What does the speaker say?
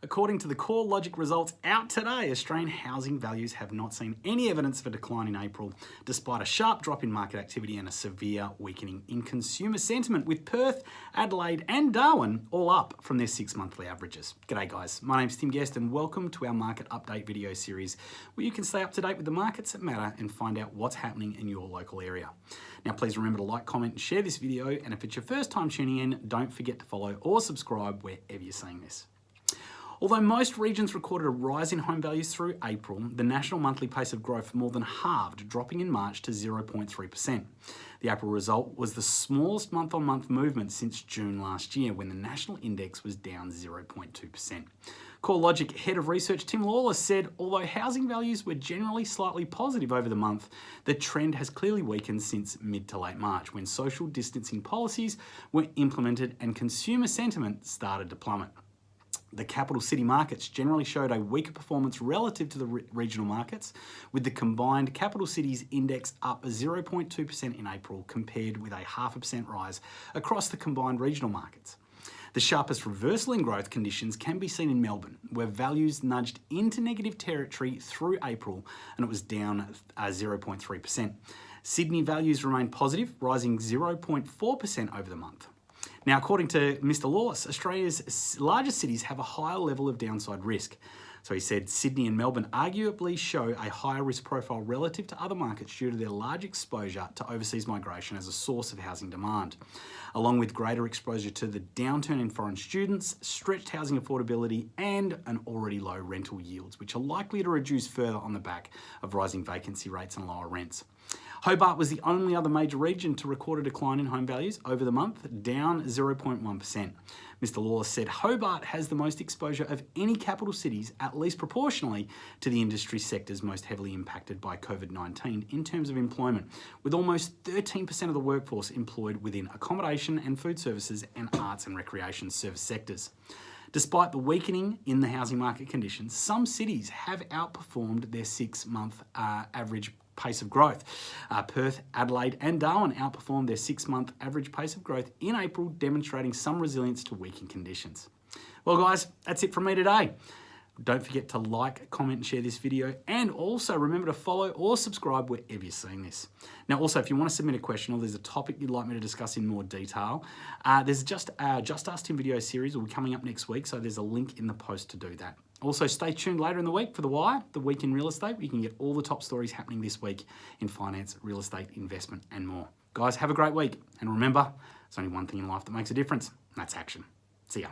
According to the CoreLogic results out today, Australian housing values have not seen any evidence of a decline in April, despite a sharp drop in market activity and a severe weakening in consumer sentiment, with Perth, Adelaide, and Darwin all up from their six monthly averages. G'day, guys. My name's Tim Guest, and welcome to our market update video series where you can stay up to date with the markets that matter and find out what's happening in your local area. Now, please remember to like, comment, and share this video. And if it's your first time tuning in, don't forget to follow or subscribe wherever you're seeing this. Although most regions recorded a rise in home values through April, the national monthly pace of growth more than halved, dropping in March to 0.3%. The April result was the smallest month-on-month -month movement since June last year, when the national index was down 0.2%. CoreLogic Head of Research Tim Lawless said, although housing values were generally slightly positive over the month, the trend has clearly weakened since mid to late March, when social distancing policies were implemented and consumer sentiment started to plummet. The capital city markets generally showed a weaker performance relative to the re regional markets, with the combined capital cities index up 0.2% in April compared with a half a percent rise across the combined regional markets. The sharpest reversal in growth conditions can be seen in Melbourne, where values nudged into negative territory through April and it was down 0.3%. Uh, Sydney values remained positive, rising 0.4% over the month. Now, according to Mr. Lawless, Australia's largest cities have a higher level of downside risk. So he said Sydney and Melbourne arguably show a higher risk profile relative to other markets due to their large exposure to overseas migration as a source of housing demand, along with greater exposure to the downturn in foreign students, stretched housing affordability, and an already low rental yields, which are likely to reduce further on the back of rising vacancy rates and lower rents. Hobart was the only other major region to record a decline in home values over the month, down 0.1%. Mr. Lawless said Hobart has the most exposure of any capital cities, at least proportionally to the industry sectors most heavily impacted by COVID-19 in terms of employment, with almost 13% of the workforce employed within accommodation and food services and arts and recreation service sectors. Despite the weakening in the housing market conditions, some cities have outperformed their six-month uh, average pace of growth. Uh, Perth, Adelaide and Darwin outperformed their six-month average pace of growth in April, demonstrating some resilience to weakened conditions. Well guys, that's it from me today. Don't forget to like, comment, and share this video. And also remember to follow or subscribe wherever you're seeing this. Now, also, if you want to submit a question or there's a topic you'd like me to discuss in more detail, uh, there's just a Just Ask Tim video series will be coming up next week. So there's a link in the post to do that. Also, stay tuned later in the week for The Wire, the week in real estate. You can get all the top stories happening this week in finance, real estate, investment, and more. Guys, have a great week. And remember, there's only one thing in life that makes a difference, and that's action. See ya.